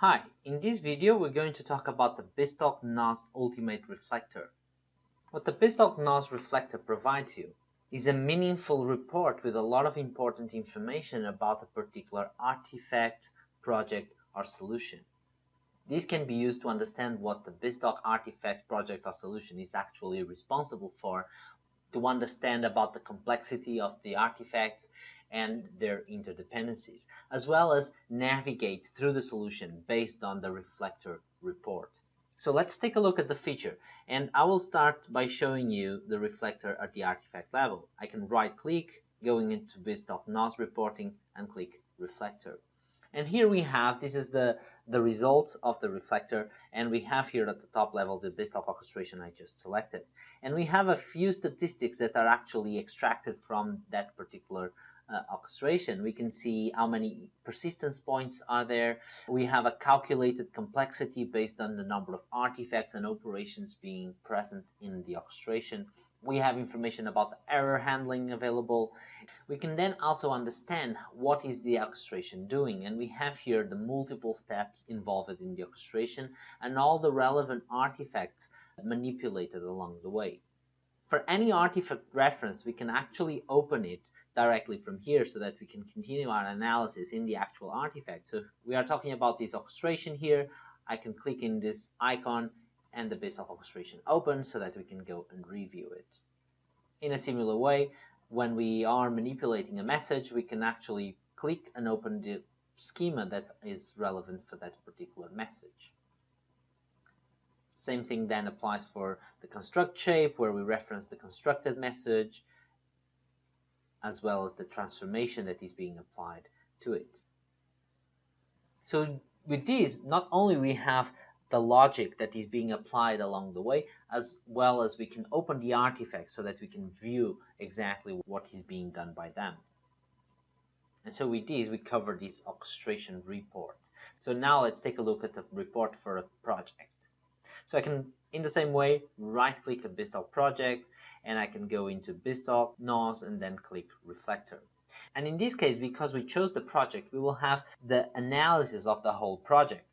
Hi, in this video we're going to talk about the BizTalk NOS Ultimate Reflector. What the BizTalk NOS Reflector provides you is a meaningful report with a lot of important information about a particular artifact, project, or solution. This can be used to understand what the BizTalk artifact, project, or solution is actually responsible for, to understand about the complexity of the artifacts and their interdependencies, as well as navigate through the solution based on the reflector report. So let's take a look at the feature and I will start by showing you the reflector at the artifact level. I can right click going into BizTalk reporting and click reflector. And here we have, this is the, the result of the reflector and we have here at the top level the BizTalk orchestration I just selected. And we have a few statistics that are actually extracted from that particular uh, orchestration. We can see how many persistence points are there. We have a calculated complexity based on the number of artifacts and operations being present in the orchestration. We have information about the error handling available. We can then also understand what is the orchestration doing and we have here the multiple steps involved in the orchestration and all the relevant artifacts manipulated along the way. For any artifact reference, we can actually open it directly from here so that we can continue our analysis in the actual artifact. So we are talking about this orchestration here. I can click in this icon and the BizTalk orchestration open so that we can go and review it. In a similar way, when we are manipulating a message, we can actually click and open the schema that is relevant for that particular message. Same thing then applies for the construct shape where we reference the constructed message as well as the transformation that is being applied to it. So with this, not only we have the logic that is being applied along the way, as well as we can open the artifacts so that we can view exactly what is being done by them. And so with this, we cover this orchestration report. So now let's take a look at the report for a project. So I can, in the same way, right click a BizTalk project, and I can go into BizTalk, NOS, and then click Reflector. And in this case, because we chose the project, we will have the analysis of the whole project.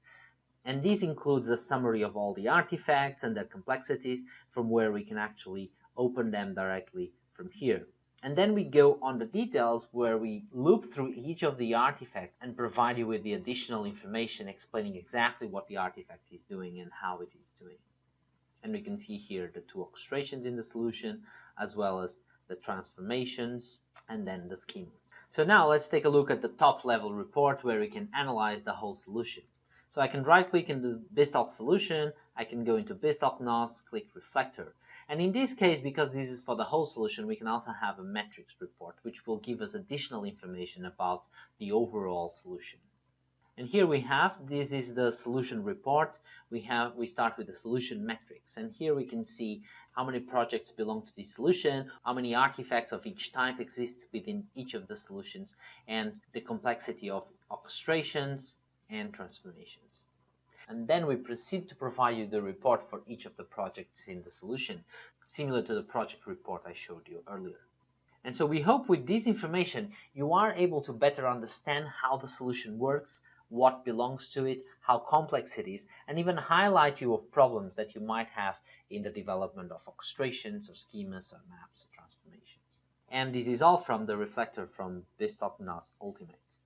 And this includes a summary of all the artifacts and their complexities from where we can actually open them directly from here. And then we go on the details where we loop through each of the artifacts and provide you with the additional information explaining exactly what the artifact is doing and how it is doing and we can see here the two orchestrations in the solution as well as the transformations and then the schemas. So now let's take a look at the top level report where we can analyze the whole solution. So I can right click in the BizTalk solution, I can go into BizTalk NOS, click reflector. And in this case, because this is for the whole solution, we can also have a metrics report, which will give us additional information about the overall solution. And here we have, this is the solution report. We have, we start with the solution metrics. And here we can see how many projects belong to this solution, how many artifacts of each type exist within each of the solutions, and the complexity of orchestrations and transformations. And then we proceed to provide you the report for each of the projects in the solution, similar to the project report I showed you earlier. And so we hope with this information you are able to better understand how the solution works, what belongs to it, how complex it is, and even highlight you of problems that you might have in the development of orchestrations or schemas or maps or transformations. And this is all from the reflector from BizTalk NOS Ultimate.